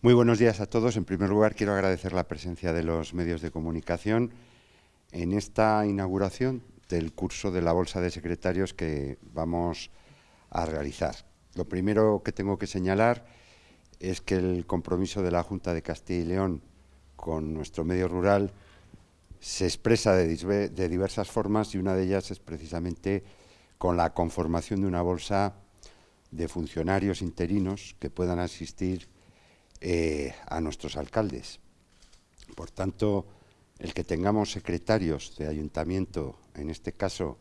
Muy buenos días a todos. En primer lugar, quiero agradecer la presencia de los medios de comunicación en esta inauguración del curso de la Bolsa de Secretarios que vamos a realizar. Lo primero que tengo que señalar es que el compromiso de la Junta de Castilla y León con nuestro medio rural se expresa de, de diversas formas y una de ellas es precisamente con la conformación de una bolsa de funcionarios interinos que puedan asistir eh, a nuestros alcaldes. Por tanto, el que tengamos secretarios de ayuntamiento, en este caso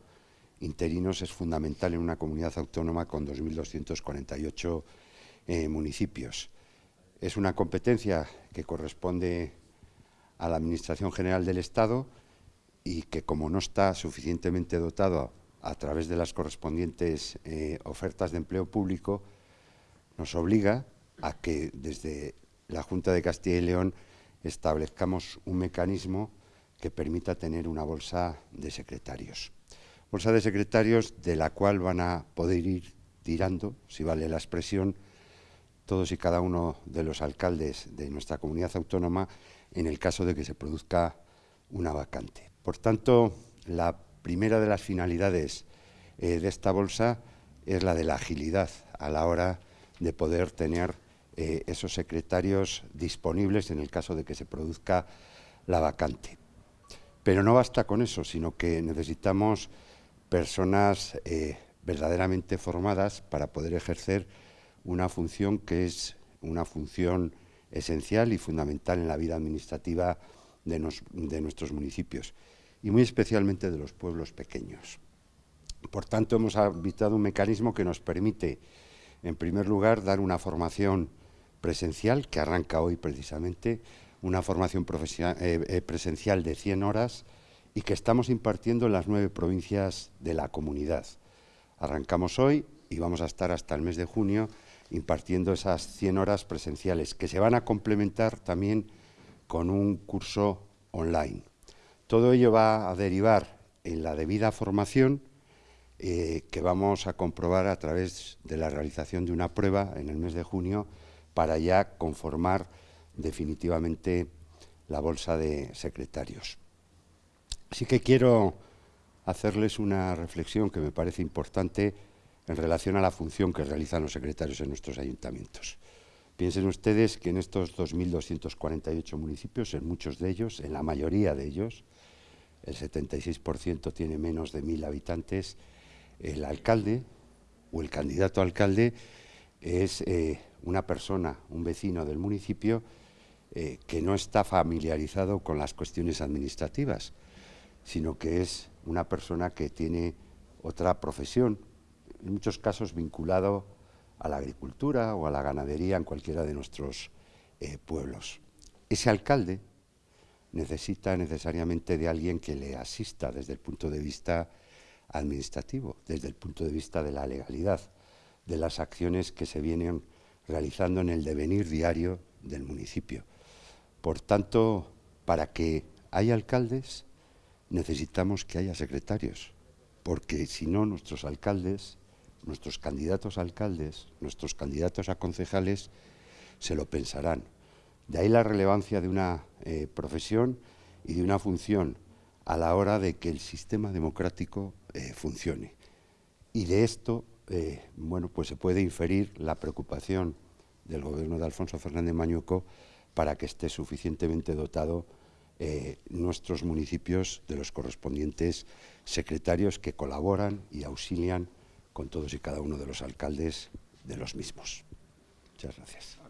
interinos, es fundamental en una comunidad autónoma con 2.248 eh, municipios. Es una competencia que corresponde a la Administración General del Estado y que, como no está suficientemente dotado a, través de las correspondientes eh, ofertas de empleo público, nos obliga a que desde la Junta de Castilla y León establezcamos un mecanismo que permita tener una bolsa de secretarios. Bolsa de secretarios de la cual van a poder ir tirando, si vale la expresión, todos y cada uno de los alcaldes de nuestra comunidad autónoma en el caso de que se produzca una vacante. Por tanto, la primera de las finalidades eh, de esta bolsa es la de la agilidad a la hora de poder tener eh, esos secretarios disponibles en el caso de que se produzca la vacante. Pero no basta con eso, sino que necesitamos personas eh, verdaderamente formadas para poder ejercer una función que es una función esencial y fundamental en la vida administrativa de, de nuestros municipios y muy especialmente de los pueblos pequeños. Por tanto, hemos habitado un mecanismo que nos permite, en primer lugar, dar una formación presencial, que arranca hoy precisamente, una formación eh, eh, presencial de 100 horas y que estamos impartiendo en las nueve provincias de la comunidad. Arrancamos hoy y vamos a estar hasta el mes de junio impartiendo esas 100 horas presenciales, que se van a complementar también con un curso online. Todo ello va a derivar en la debida formación eh, que vamos a comprobar a través de la realización de una prueba en el mes de junio para ya conformar definitivamente la bolsa de secretarios. Así que quiero hacerles una reflexión que me parece importante en relación a la función que realizan los secretarios en nuestros ayuntamientos. Piensen ustedes que en estos 2.248 municipios, en muchos de ellos, en la mayoría de ellos, el 76% tiene menos de 1.000 habitantes, el alcalde o el candidato alcalde es eh, una persona, un vecino del municipio, eh, que no está familiarizado con las cuestiones administrativas, sino que es una persona que tiene otra profesión, en muchos casos vinculado a la agricultura o a la ganadería en cualquiera de nuestros eh, pueblos. Ese alcalde necesita necesariamente de alguien que le asista desde el punto de vista administrativo, desde el punto de vista de la legalidad, de las acciones que se vienen realizando en el devenir diario del municipio. Por tanto, para que haya alcaldes, necesitamos que haya secretarios, porque si no, nuestros alcaldes, nuestros candidatos a alcaldes, nuestros candidatos a concejales, se lo pensarán. De ahí la relevancia de una eh, profesión y de una función a la hora de que el sistema democrático eh, funcione. Y de esto eh, bueno, pues se puede inferir la preocupación del gobierno de Alfonso Fernández Mañuco para que esté suficientemente dotado eh, nuestros municipios de los correspondientes secretarios que colaboran y auxilian con todos y cada uno de los alcaldes de los mismos. Muchas gracias.